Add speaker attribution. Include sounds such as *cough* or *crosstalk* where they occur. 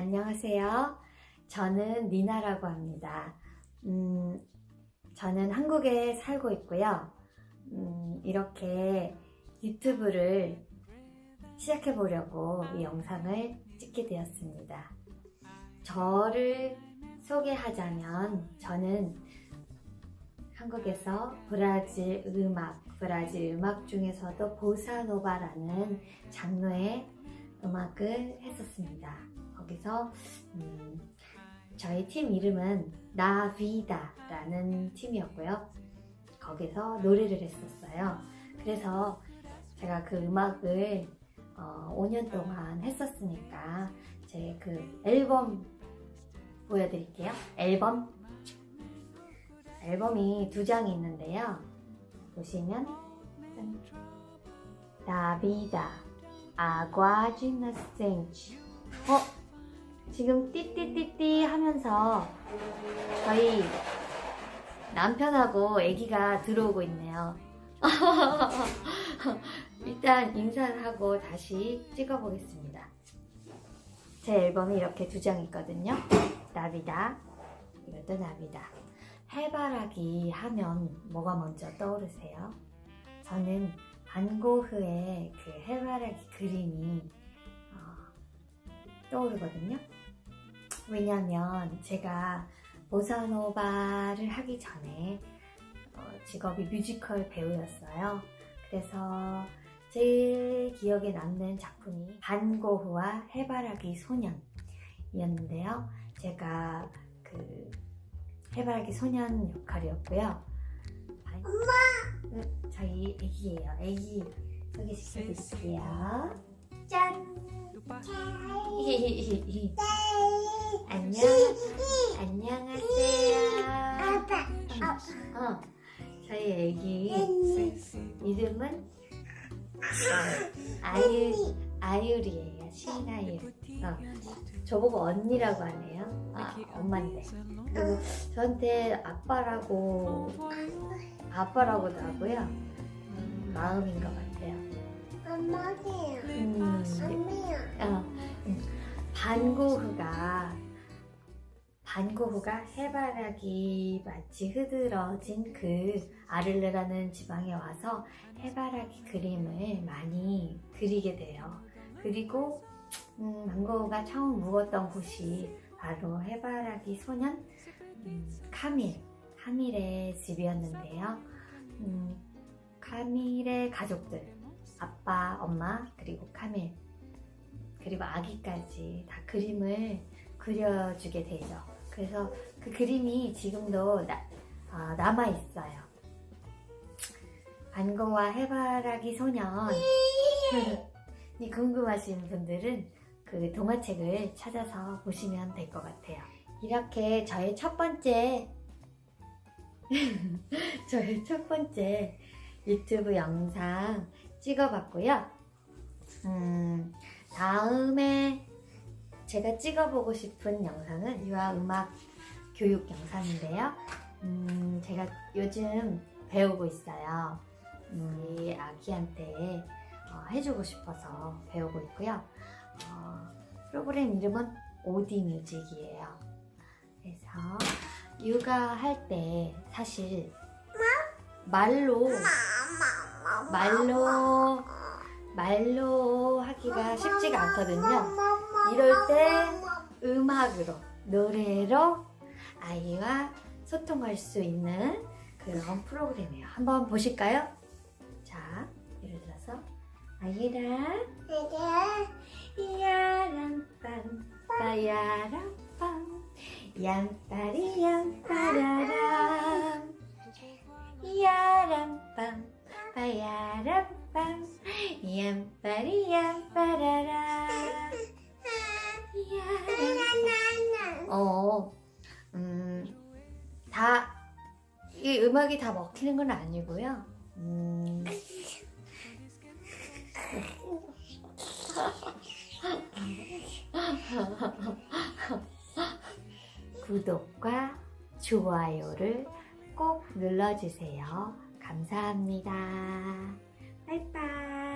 Speaker 1: 안녕하세요. 저는 니나라고 합니다. 음, 저는 한국에 살고 있고요. 음, 이렇게 유튜브를 시작해 보려고 이 영상을 찍게 되었습니다. 저를 소개하자면 저는 한국에서 브라질 음악, 브라질 음악 중에서도 보사노바라는 장르의 음악을 했었습니다. 거기서 음, 저희 팀 이름은 나비다라는 팀이었고요. 거기서 노래를 했었어요. 그래서 제가 그 음악을 어, 5년 동안 했었으니까 제 그 앨범 보여드릴게요. 앨범 앨범이 두 장이 있는데요. 보시면 짠. 나비다 아과지 나 센치 어? 지금 띠띠띠띠 하면서 저희 남편하고 아기가 들어오고 있네요. *laughs* 일단 인사를 하고 다시 찍어보겠습니다. 제 앨범이 이렇게 두 장 있거든요. 나비다, 이것도 나비다. 해바라기 하면 뭐가 먼저 떠오르세요? 저는 반고흐의 그 해바라기 그림이 어, 떠오르거든요. 왜냐면 제가 보사노바를 하기 전에 어, 직업이 뮤지컬 배우였어요. 그래서 제일 기억에 남는 작품이 반고흐와 해바라기 소년이었는데요. 제가 그 해바라기 소년 역할이었고요. 엄마! 저희 애기예요. 애기 소개시켜드릴게요. 짠! 안녕. 안녕하세요.
Speaker 2: 아빠,
Speaker 1: 어, 저희 애기 이름은 아유 아유리예요. 신아유. 어, 저보고 언니라고 하네요. 아, 엄마인데. 그리고 저한테 아빠라고 아빠라고도 하고요. 음, 마음인 것 같아요.
Speaker 2: 엄마세요.
Speaker 1: 반고흐가 반고흐가 해바라기 마치 흐드러진 그 아를레라는 지방에 와서 해바라기 그림을 많이 그리게 돼요. 그리고 음, 반고흐가 처음 묵었던 곳이 바로 해바라기 소년 음, 카밀 카밀의 집이었는데요. 음, 카밀의 가족들 아빠, 엄마 그리고 카밀 그리고 아기까지 다 그림을 그려주게 되죠. 그래서 그 그림이 지금도 나, 어, 남아있어요. 반고와 해바라기 소년 *laughs* 이 궁금하신 분들은 그 동화책을 찾아서 보시면 될 것 같아요. 이렇게 저의 첫 번째 *laughs* 저의 첫 번째 유튜브 영상 찍어봤고요. 음, 다음에 제가 찍어보고 싶은 영상은 유아 음악 교육 영상인데요. 음, 제가 요즘 배우고 있어요. 음, 이 아기한테 어, 해주고 싶어서 배우고 있고요. 어, 프로그램 이름은 오디 뮤직이에요. 그래서 육아할 때 사실 말로 말로 말로 하기가 쉽지가 않거든요. 이럴 때 음악으로 노래로 아이와 소통할 수 있는 그런 프로그램이에요. 한번 보실까요? 자, 예를 들어서 아이랑 야람빰 빠야람빰 얌빠리 얌빠라람 얌빠리 얌 빠라람 야람 어, 음, 다, 이 음악이 다 먹히는 건 아니고요. 음, 구독과 좋아요를 꼭 눌러주세요. 감사합니다. 빠이빠이.